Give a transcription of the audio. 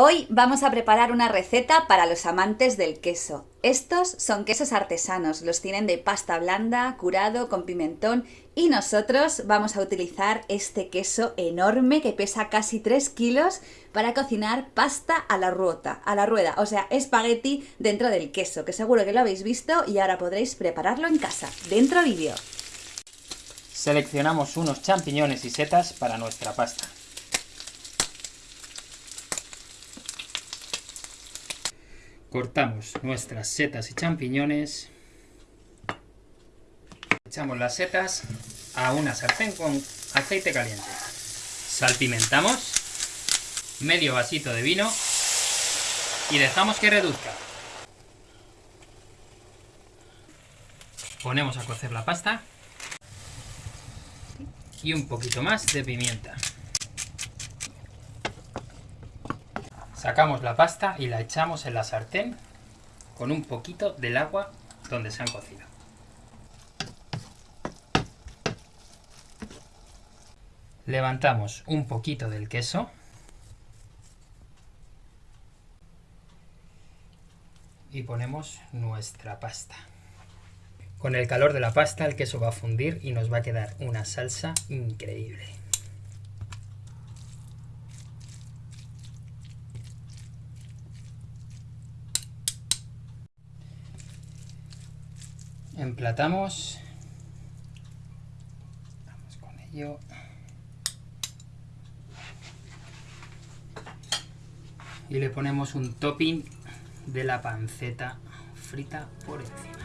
Hoy vamos a preparar una receta para los amantes del queso. Estos son quesos artesanos, los tienen de pasta blanda, curado, con pimentón y nosotros vamos a utilizar este queso enorme que pesa casi 3 kilos para cocinar pasta a la ruota, a la rueda, o sea, espagueti dentro del queso, que seguro que lo habéis visto y ahora podréis prepararlo en casa. Dentro vídeo. Seleccionamos unos champiñones y setas para nuestra pasta. Cortamos nuestras setas y champiñones. Echamos las setas a una sartén con aceite caliente. Salpimentamos. Medio vasito de vino. Y dejamos que reduzca. Ponemos a cocer la pasta. Y un poquito más de pimienta. Sacamos la pasta y la echamos en la sartén con un poquito del agua donde se han cocido. Levantamos un poquito del queso y ponemos nuestra pasta. Con el calor de la pasta el queso va a fundir y nos va a quedar una salsa increíble. emplatamos. Vamos con ello. Y le ponemos un topping de la panceta frita por encima.